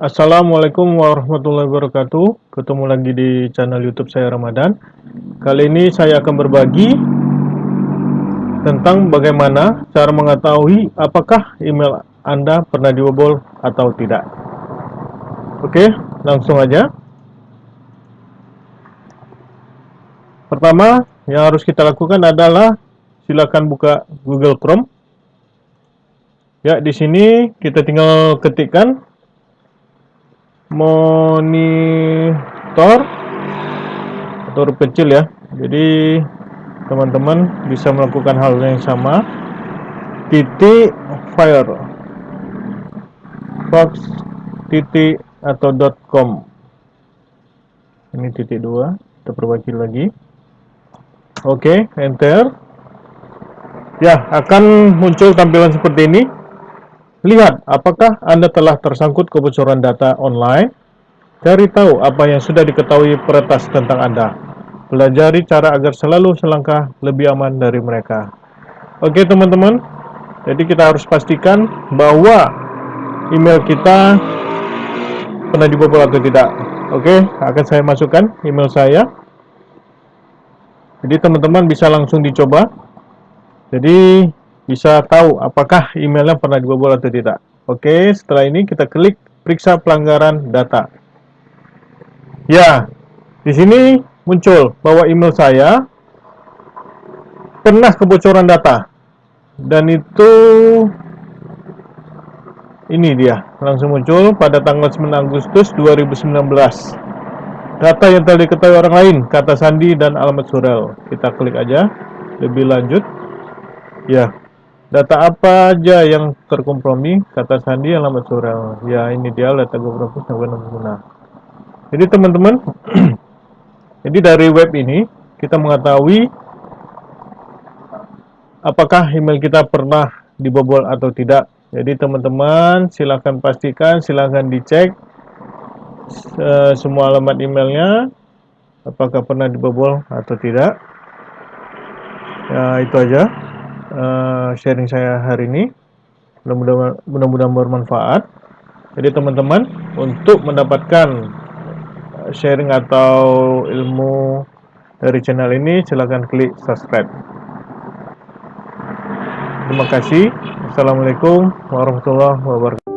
Assalamualaikum warahmatullahi wabarakatuh. Ketemu lagi di channel youtube saya Ramadan. Kali ini saya akan berbagi Tentang bagaimana cara mengetahui Apakah email Anda pernah dibobol atau tidak. Oke langsung aja. Pertama yang harus kita lakukan adalah Silakan buka Google Chrome. Ya di sini kita tinggal ketikkan monitor. Atau huruf kecil ya. Jadi teman-teman bisa melakukan hal yang sama. Titik fire fox titik atau dot com. Ini titik dua. Kita perbaiki lagi. Oke okay, enter. Ya akan muncul tampilan seperti ini Lihat apakah Anda telah tersangkut kebocoran data online. Cari tahu apa yang sudah diketahui peretas tentang Anda. Pelajari cara agar selalu selangkah lebih aman dari mereka. Oke teman-teman, jadi kita harus pastikan bahwa email kita pernah dibobol atau tidak. Oke, akan saya masukkan email saya. Jadi teman-teman bisa langsung dicoba. Jadi bisa tahu apakah emailnya pernah dibobol atau tidak. Oke, setelah ini kita klik periksa pelanggaran data. Ya, di sini muncul bahwa email saya pernah kebocoran data. Dan itu ini dia, langsung muncul pada tanggal 9 Agustus 2019. Data yang telah diketahui orang lain, kata Sandi dan alamat surel. Kita klik aja, lebih lanjut. Ya, Data apa aja yang terkompromi? Kata Sandi alamat surel. Ya ini dia data GoPropus yang guna. Jadi teman-teman, jadi dari web ini kita mengetahui apakah email kita pernah dibobol atau tidak. Jadi teman-teman silahkan pastikan, silahkan dicek uh, semua alamat emailnya apakah pernah dibobol atau tidak. Ya itu aja uh, sharing saya hari ini. Mudah-mudahan bermanfaat. Jadi teman-teman untuk mendapatkan eh, sharing atau ilmu dari channel ini silahkan klik subscribe. Terima kasih. Assalamualaikum warahmatullahi wabarakatuh